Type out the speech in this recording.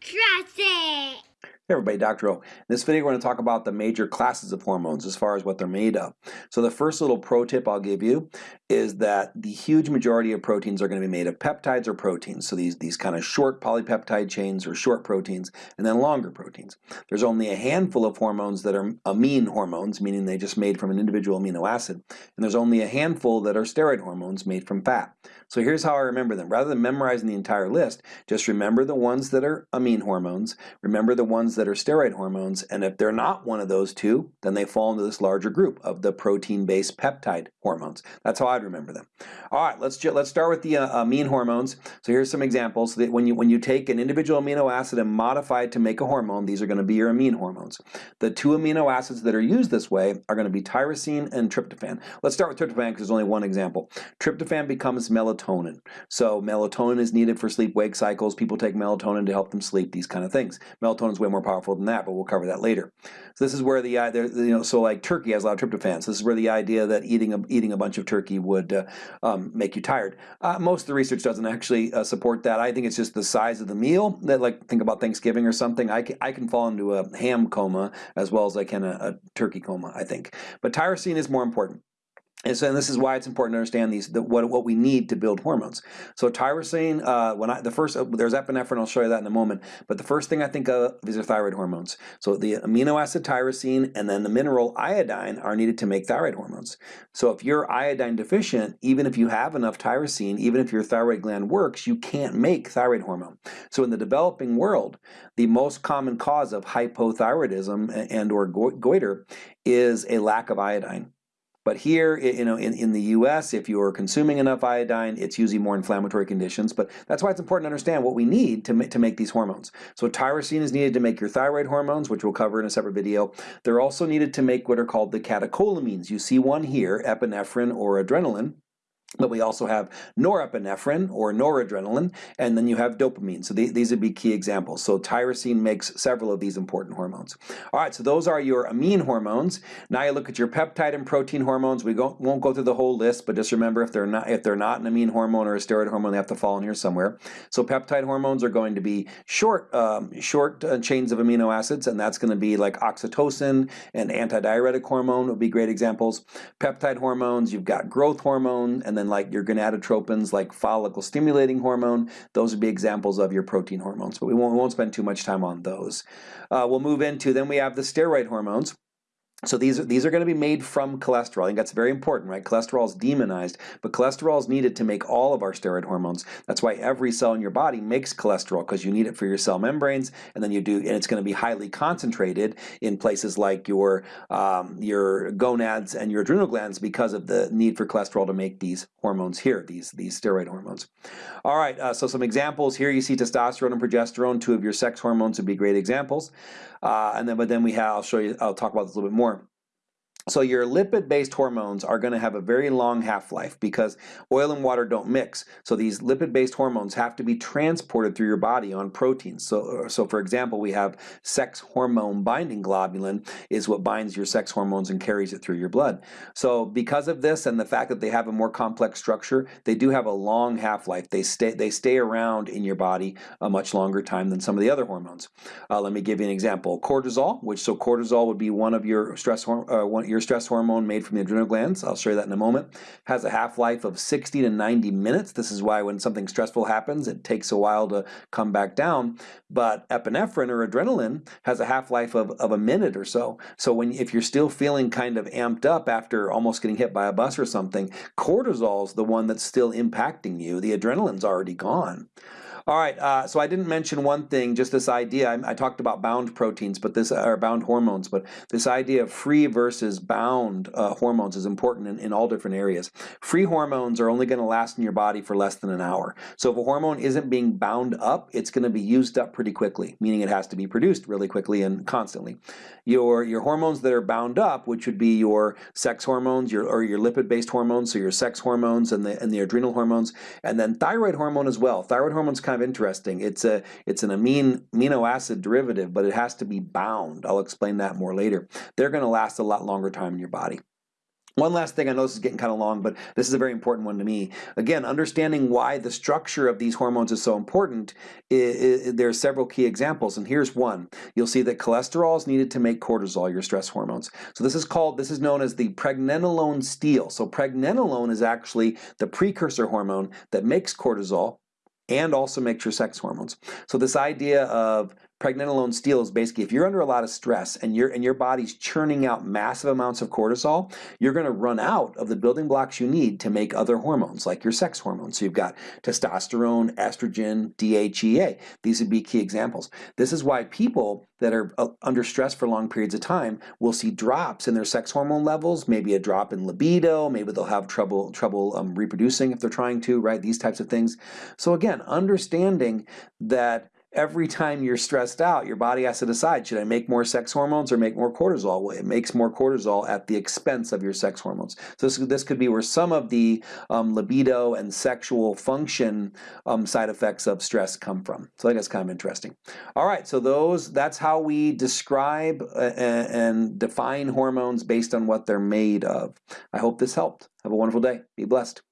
Trust it. Hey everybody, Dr. O. In this video we're going to talk about the major classes of hormones as far as what they're made of. So the first little pro tip I'll give you is that the huge majority of proteins are going to be made of peptides or proteins. So these, these kind of short polypeptide chains or short proteins and then longer proteins. There's only a handful of hormones that are amine hormones, meaning they just made from an individual amino acid. And there's only a handful that are steroid hormones made from fat. So here's how I remember them. Rather than memorizing the entire list, just remember the ones that are amine hormones, remember the ones that are steroid hormones, and if they're not one of those two, then they fall into this larger group of the protein-based peptide hormones. That's how I'd remember them. All right, let's let's start with the uh, amine hormones. So here's some examples. That when you when you take an individual amino acid and modify it to make a hormone, these are going to be your amine hormones. The two amino acids that are used this way are going to be tyrosine and tryptophan. Let's start with tryptophan because there's only one example. Tryptophan becomes melatonin. So melatonin is needed for sleep-wake cycles. People take melatonin to help them sleep. These kind of things. Melatonin is way more powerful than that, but we'll cover that later. So this is where the, uh, you know, so like turkey has a lot of tryptophan. So this is where the idea that eating a, eating a bunch of turkey would uh, um, make you tired. Uh, most of the research doesn't actually uh, support that. I think it's just the size of the meal. That like think about Thanksgiving or something. I can, I can fall into a ham coma as well as I can a, a turkey coma. I think, but tyrosine is more important. And so and this is why it's important to understand these the, what what we need to build hormones. So tyrosine, uh, when I the first uh, there's epinephrine, I'll show you that in a moment. But the first thing I think of these are thyroid hormones. So the amino acid tyrosine and then the mineral iodine are needed to make thyroid hormones. So if you're iodine deficient, even if you have enough tyrosine, even if your thyroid gland works, you can't make thyroid hormone. So in the developing world, the most common cause of hypothyroidism and or goiter is a lack of iodine. But here, you know, in, in the US, if you're consuming enough iodine, it's usually more inflammatory conditions. But that's why it's important to understand what we need to, ma to make these hormones. So tyrosine is needed to make your thyroid hormones, which we'll cover in a separate video. They're also needed to make what are called the catecholamines. You see one here, epinephrine or adrenaline. But we also have norepinephrine or noradrenaline, and then you have dopamine. So th these would be key examples. So tyrosine makes several of these important hormones. All right, so those are your amine hormones. Now you look at your peptide and protein hormones. We go, won't go through the whole list, but just remember if they're not if they're not an amine hormone or a steroid hormone, they have to fall in here somewhere. So peptide hormones are going to be short um, short uh, chains of amino acids, and that's going to be like oxytocin and antidiuretic hormone would be great examples. Peptide hormones, you've got growth hormone, and then then like your gonadotropins, like follicle stimulating hormone, those would be examples of your protein hormones, but we won't, we won't spend too much time on those. Uh, we'll move into, then we have the steroid hormones. So these are, these are going to be made from cholesterol. I think that's very important, right? Cholesterol is demonized, but cholesterol is needed to make all of our steroid hormones. That's why every cell in your body makes cholesterol because you need it for your cell membranes, and then you do, and it's going to be highly concentrated in places like your um, your gonads and your adrenal glands because of the need for cholesterol to make these hormones here, these these steroid hormones. All right, uh, so some examples here. You see testosterone and progesterone, two of your sex hormones would be great examples. Uh, and then, but then we have, I'll show you, I'll talk about this a little bit more. So your lipid-based hormones are going to have a very long half-life because oil and water don't mix. So these lipid-based hormones have to be transported through your body on proteins. So, uh, so for example, we have sex hormone binding globulin is what binds your sex hormones and carries it through your blood. So because of this and the fact that they have a more complex structure, they do have a long half-life. They stay, they stay around in your body a much longer time than some of the other hormones. Uh, let me give you an example. Cortisol, which so cortisol would be one of your stress, uh, one, your your stress hormone made from the adrenal glands, I'll show you that in a moment, has a half-life of 60 to 90 minutes. This is why when something stressful happens, it takes a while to come back down. But epinephrine or adrenaline has a half-life of, of a minute or so. So when if you're still feeling kind of amped up after almost getting hit by a bus or something, cortisol's the one that's still impacting you. The adrenaline's already gone. All right, uh, so I didn't mention one thing, just this idea. I, I, talked about bound proteins, but this or bound hormones, but this idea of free versus bound uh, hormones is important in, in all different areas. Free hormones are only going to last in your body for less than an hour. So if a hormone isn't being bound up, it's going to be used up pretty quickly, meaning it has to be produced really quickly and constantly. Your your hormones that are bound up, which would be your sex hormones, your or your lipid-based hormones, so your sex hormones and the and the adrenal hormones, and then thyroid hormone as well. Thyroid hormone's kind of interesting. It's a it's an amine amino acid derivative, but it has to be bound. I'll explain that more later. They're going to last a lot longer time in your body. One last thing, I know this is getting kind of long, but this is a very important one to me. Again, understanding why the structure of these hormones is so important, there are several key examples, and here's one. You'll see that cholesterol is needed to make cortisol, your stress hormones. So this is called, this is known as the pregnenolone steal. So pregnenolone is actually the precursor hormone that makes cortisol, and also makes your sex hormones. So this idea of pregnenolone steal is basically if you're under a lot of stress and your and your body's churning out massive amounts of cortisol, you're going to run out of the building blocks you need to make other hormones like your sex hormones. So you've got testosterone, estrogen, DHEA. These would be key examples. This is why people that are uh, under stress for long periods of time will see drops in their sex hormone levels, maybe a drop in libido, maybe they'll have trouble trouble um, reproducing if they're trying to, right? These types of things. So again, understanding that every time you're stressed out, your body has to decide, should I make more sex hormones or make more cortisol? Well, it makes more cortisol at the expense of your sex hormones. So this, this could be where some of the um, libido and sexual function um, side effects of stress come from. So I think that's kind of interesting. All right, so those that's how we describe uh, and define hormones based on what they're made of. I hope this helped. Have a wonderful day. Be blessed.